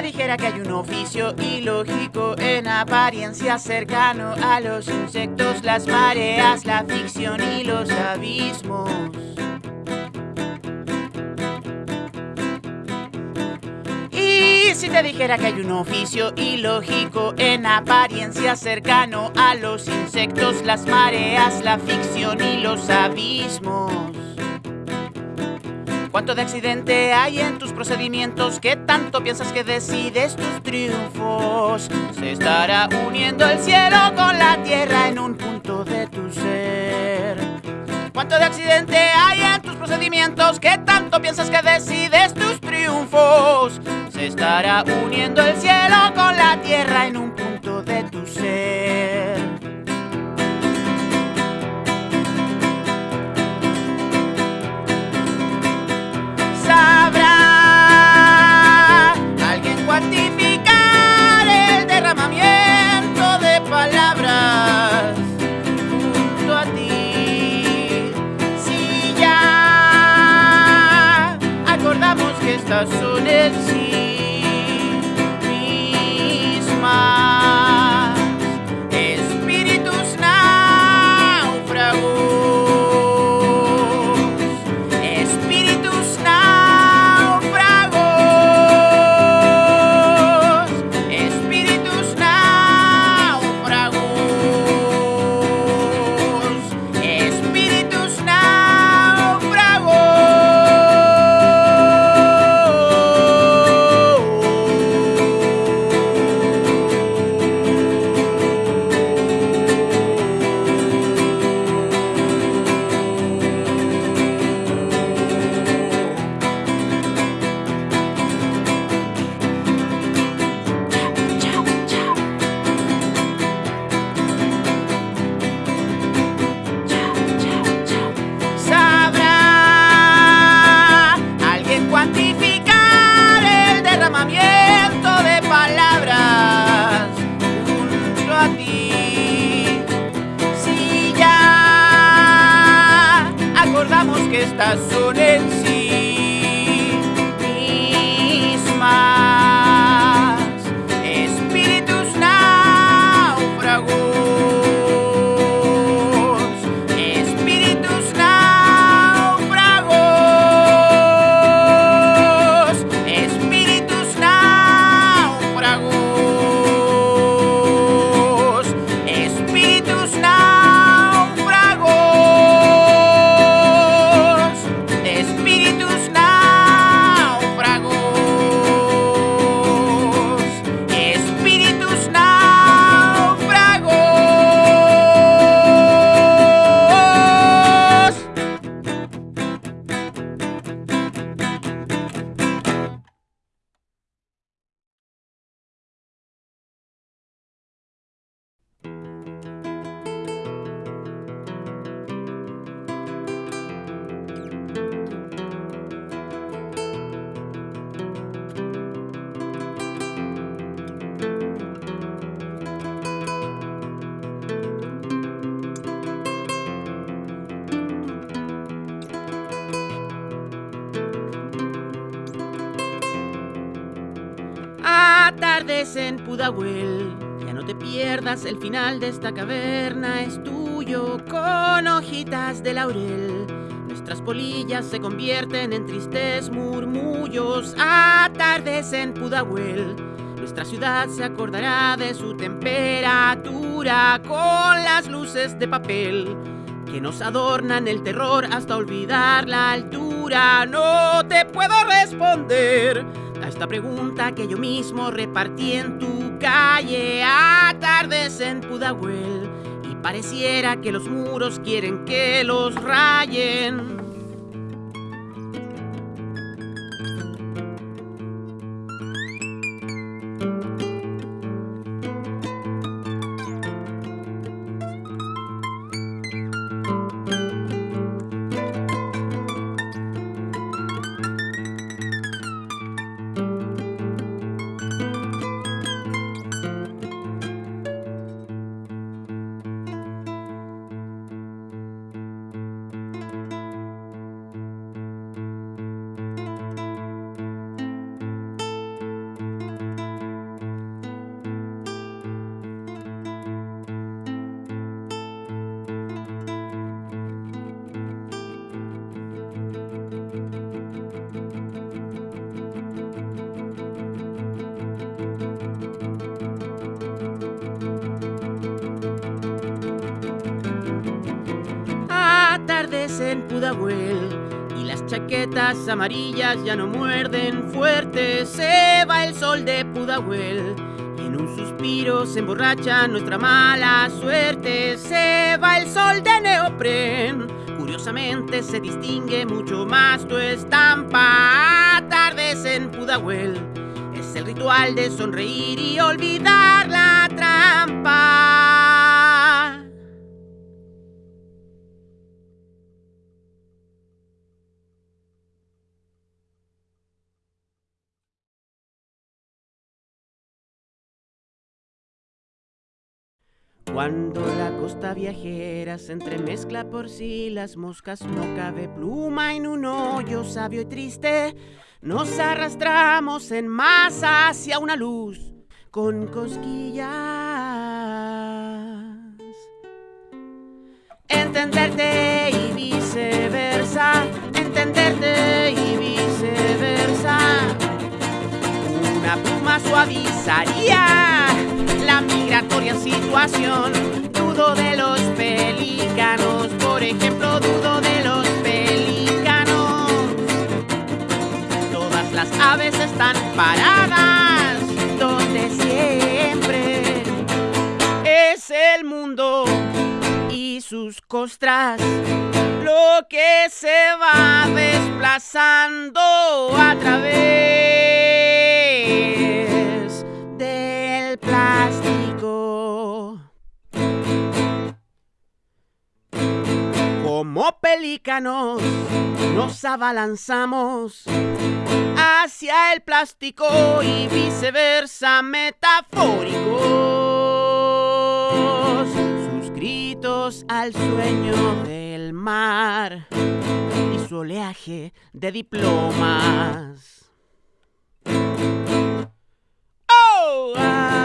te dijera que hay un oficio ilógico en apariencia cercano a los insectos, las mareas, la ficción y los abismos. Y si te dijera que hay un oficio ilógico en apariencia cercano a los insectos, las mareas, la ficción y los abismos. ¿Cuánto de accidente hay en tus procedimientos? ¿Qué tanto piensas que decides tus triunfos? Se estará uniendo el cielo con la tierra en un punto de tu ser. ¿Cuánto de accidente hay en tus procedimientos? ¿Qué tanto piensas que decides tus triunfos? Se estará uniendo el cielo con la tierra en un punto de tu ser. So did she. En Pudahuel. Ya no te pierdas, el final de esta caverna es tuyo con hojitas de laurel. Nuestras polillas se convierten en tristes murmullos. Atardece en Pudahuel. Nuestra ciudad se acordará de su temperatura con las luces de papel que nos adornan el terror hasta olvidar la altura. No te puedo responder a pregunta que yo mismo repartí en tu calle. Atardece en Pudahuel y pareciera que los muros quieren que los rayen. En Pudahuel y las chaquetas amarillas ya no muerden fuerte. Se va el sol de Pudahuel y en un suspiro se emborracha nuestra mala suerte. Se va el sol de neopren. Curiosamente se distingue mucho más tu estampa. Tardes en Pudahuel es el ritual de sonreír y olvidar la trampa. Cuando la costa viajera se entremezcla por si las moscas no cabe pluma en un hoyo sabio y triste, nos arrastramos en masa hacia una luz con cosquillas. Entenderte y viceversa, entenderte y viceversa. Una pluma suavizaría migratoria situación. Dudo de los pelícanos, por ejemplo, dudo de los pelícanos. Todas las aves están paradas donde siempre es el mundo y sus costras. Lo que se va desplazando a través Como pelícanos nos abalanzamos hacia el plástico y viceversa metafóricos, suscritos al sueño del mar y su oleaje de diplomas. Oh, ah.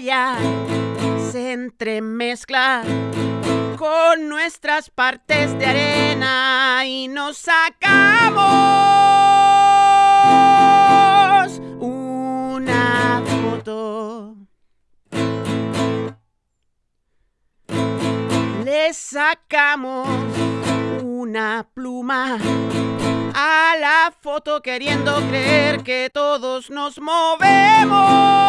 Se entremezcla con nuestras partes de arena y nos sacamos una foto. Le sacamos una pluma a la foto queriendo creer que todos nos movemos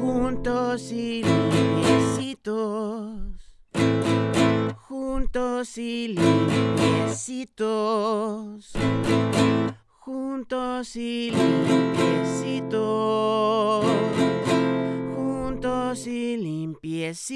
juntos y limpiecitos. Juntos y limpiecitos. Juntos y limpiecitos. Juntos y limpiecitos.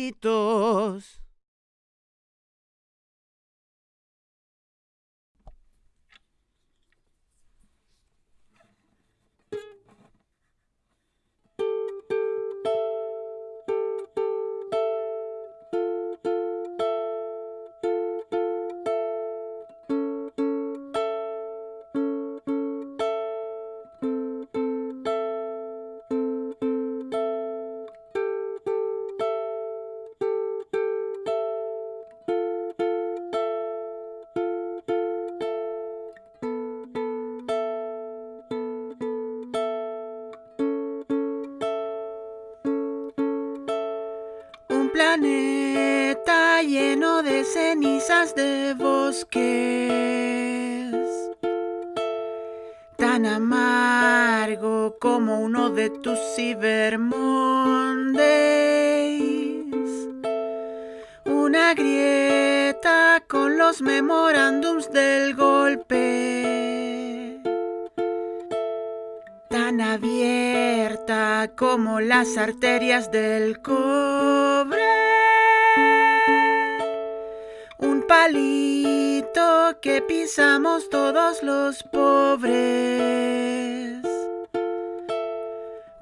Abierta como las arterias del cobre. Un palito que pisamos todos los pobres.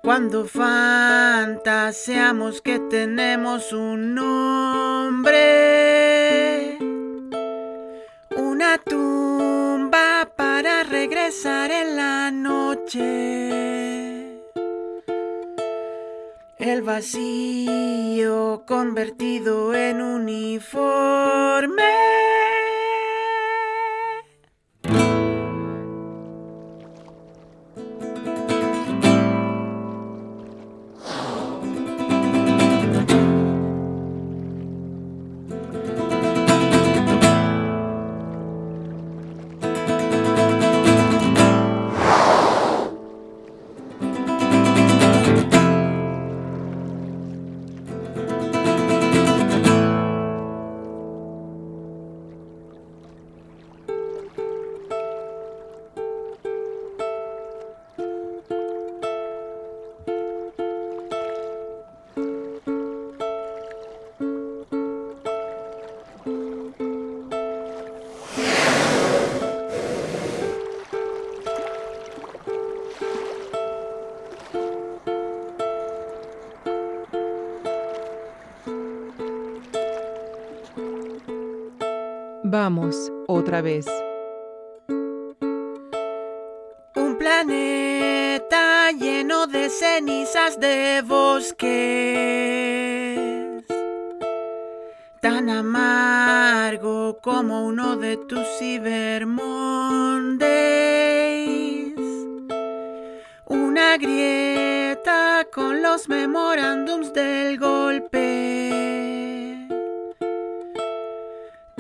Cuando fantaseamos que tenemos un nombre. Una tumba para regresar en la noche. El vacío convertido en uniforme. Otra vez. Un planeta lleno de cenizas de bosques. Tan amargo como uno de tus Cyber Mondays. Una grieta con los memorándums del golpe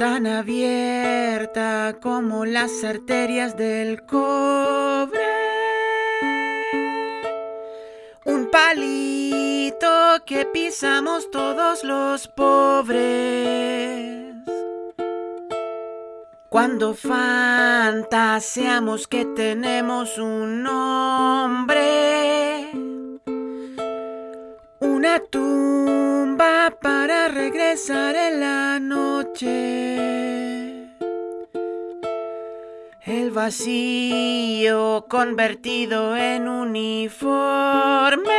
tan abierta como las arterias del cobre. Un palito que pisamos todos los pobres. Cuando fantaseamos que tenemos un nombre, una tumba para regresar en la noche. El vacío convertido en uniforme.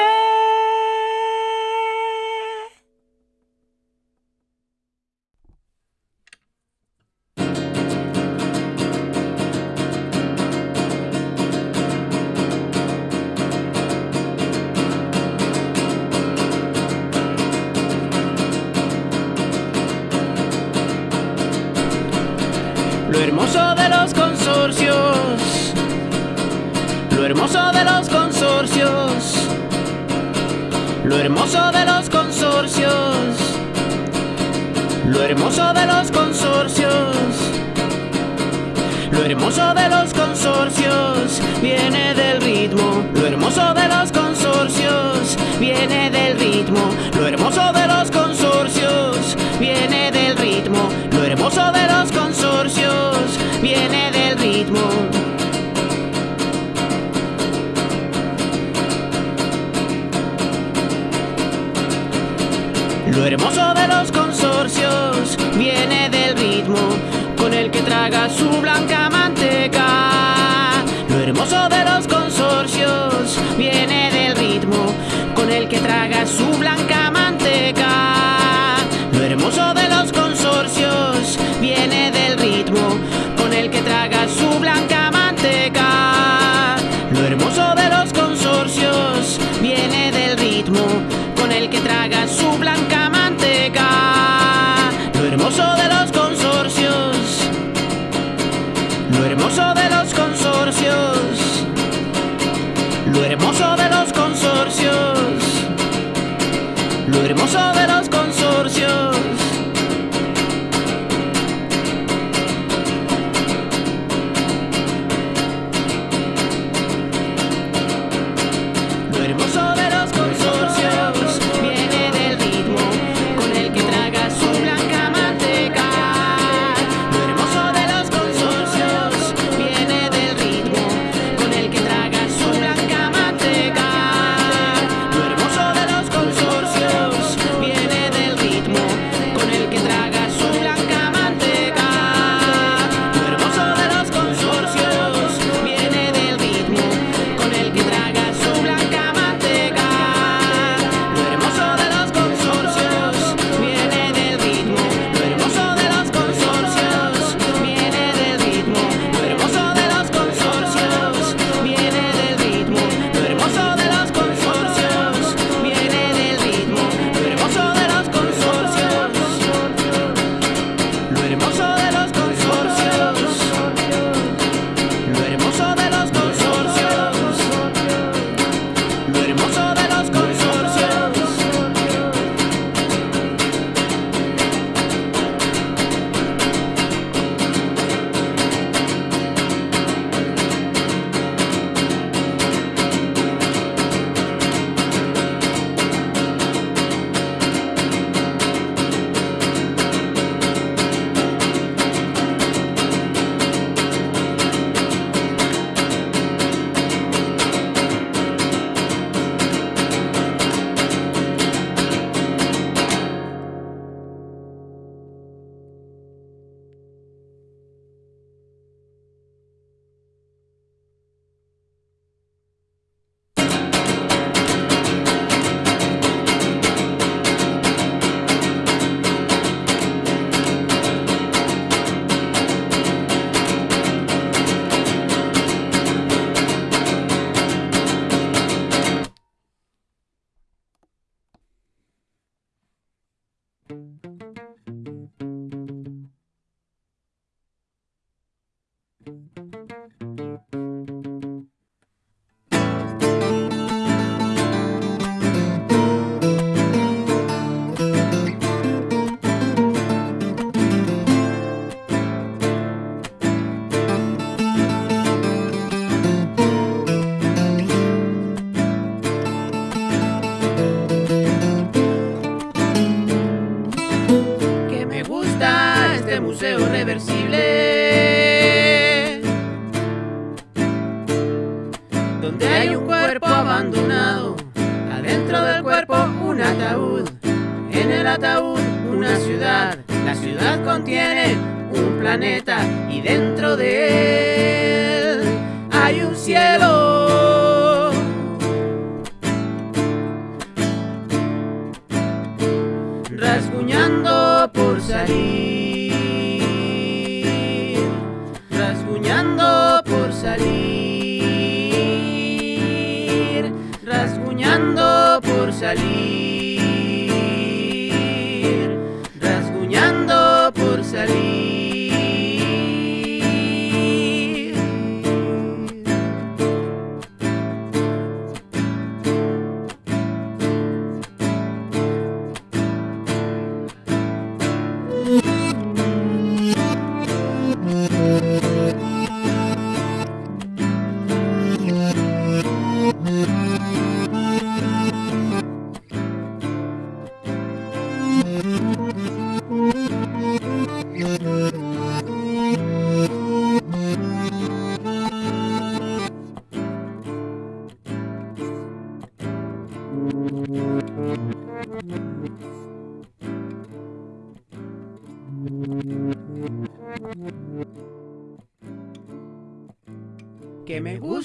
Lo hermoso de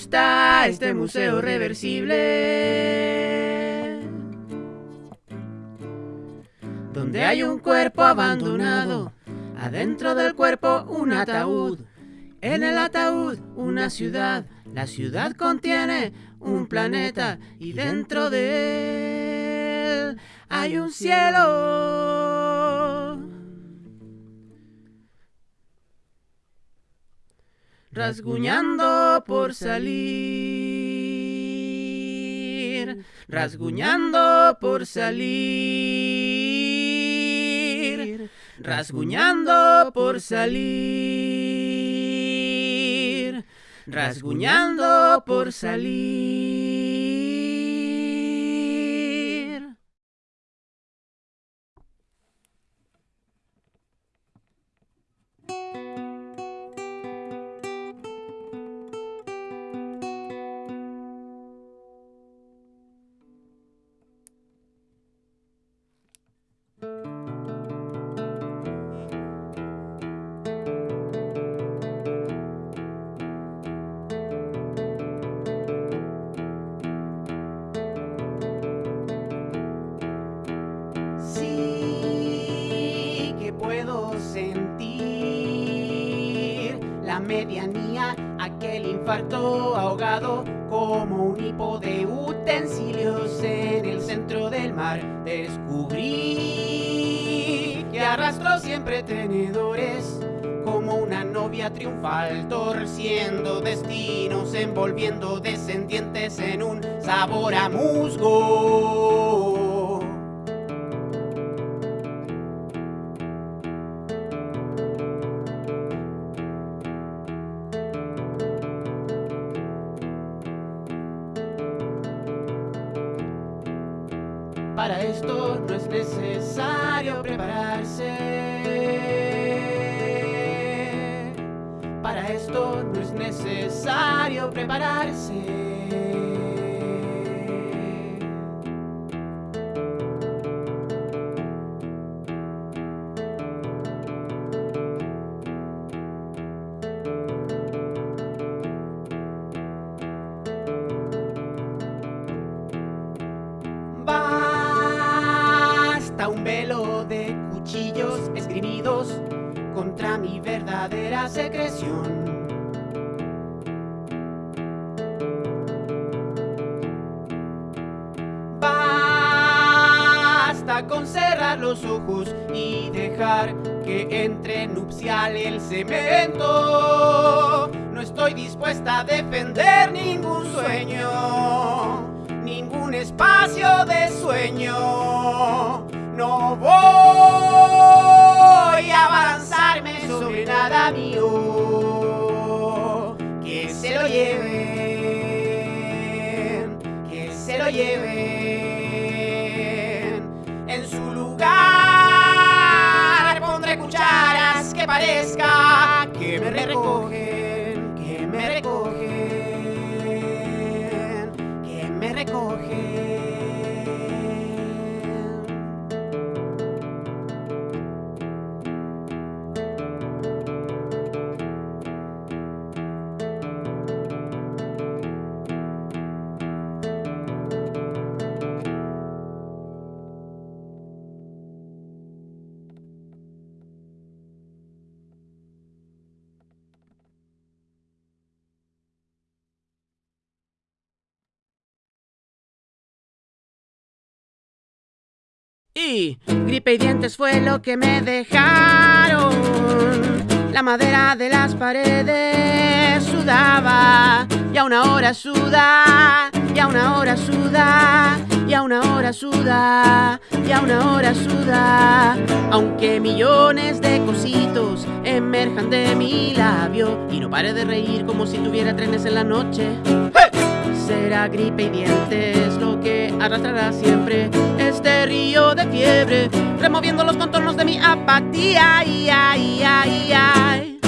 este museo reversible. Donde hay un cuerpo abandonado, adentro del cuerpo un ataúd, en el ataúd una ciudad, la ciudad contiene un planeta y dentro de él hay un cielo. Rasguñando por salir, rasguñando por salir, rasguñando por salir, rasguñando por salir. Ahogado como un hipo de utensilios en el centro del mar. Descubrí que arrastró siempre tenedores como una novia triunfal, torciendo destinos, envolviendo descendientes en un sabor a musgo. Para esto no es necesario prepararse. Para esto no es necesario prepararse. Que entre nupcial el cemento. No estoy dispuesta a defender ningún sueño, ningún espacio de sueño. No voy a avanzarme sobre nada mío. Que se lo lleven, que se lo lleven. que me recoge. Y gripe y dientes fue lo que me dejaron. La madera de las paredes sudaba y a una hora suda, y a una hora suda, y a una hora suda, y a una hora suda. Aunque millones de cositos emerjan de mi labio y no pare de reír como si tuviera trenes en la noche. Será gripe y dientes lo que arrastrará siempre este río de fiebre, removiendo los contornos de mi apatía. Ay, ay, ay, ay.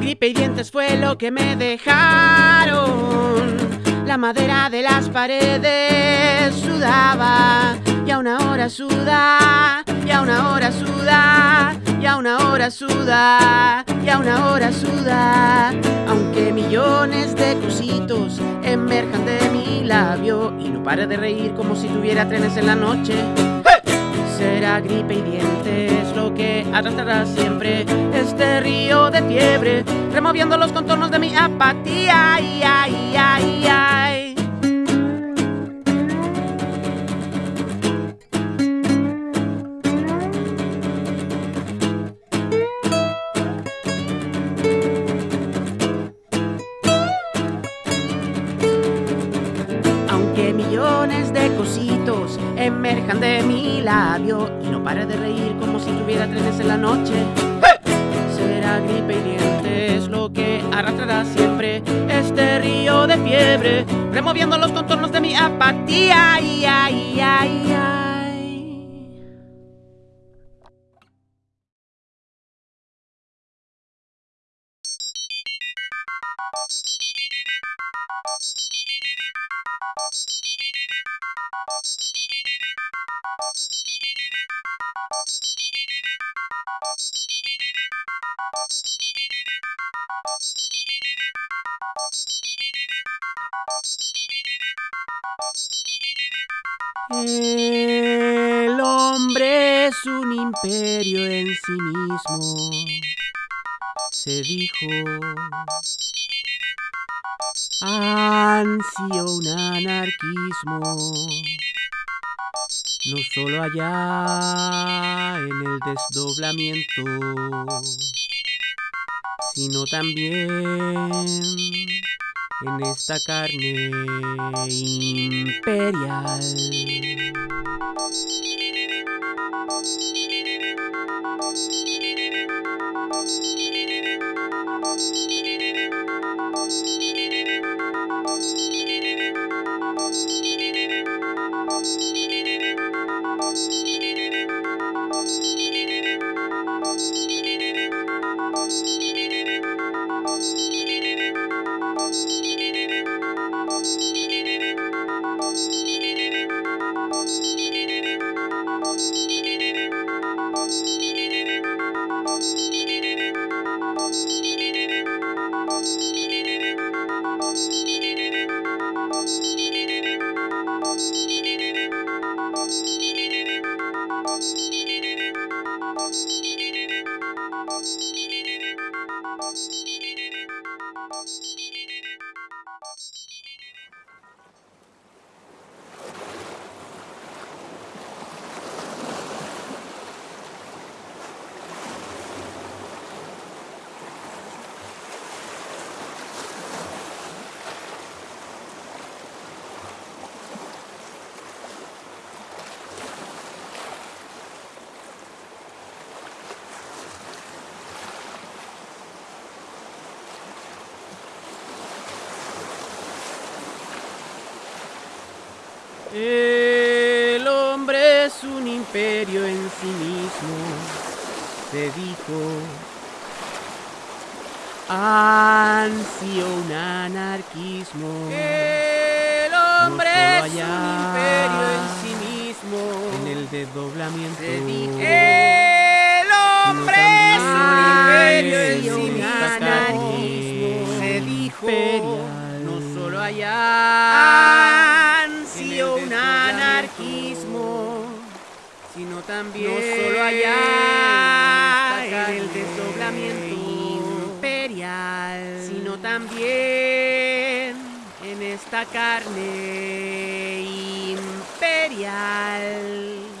Gripe y dientes fue lo que me dejaron. La madera de las paredes sudaba y a una hora suda, y a una hora suda, y a una hora suda, y a una hora suda. Aunque millones de cositos emerjan de mi labio y no pare de reír como si tuviera trenes en la noche. Será gripe y dientes lo que arrastrará siempre este río de fiebre, removiendo los contornos de mi apatía. Ay, ay, ay, cositos emerjan de mi labio y no pare de reír como si tuviera trenes en la noche. Será gripe y dientes lo que arrastrará siempre este río de fiebre, removiendo los contornos de mi apatía. Ay, ay, ay. El hombre es un imperio en sí mismo, se dijo. Ansio un anarquismo, no solo allá en el desdoblamiento, sino también en esta carne imperial. El hombre es un imperio en sí mismo, se dijo. Ansio un anarquismo. El hombre No es un imperio en sí mismo. En el desdoblamiento. Se dijo. El hombre es un imperio en sí mismo. Se dijo. imperial. No solo allá. También No solo allá, en en el desdoblamiento imperial, Sino también esta carne imperial.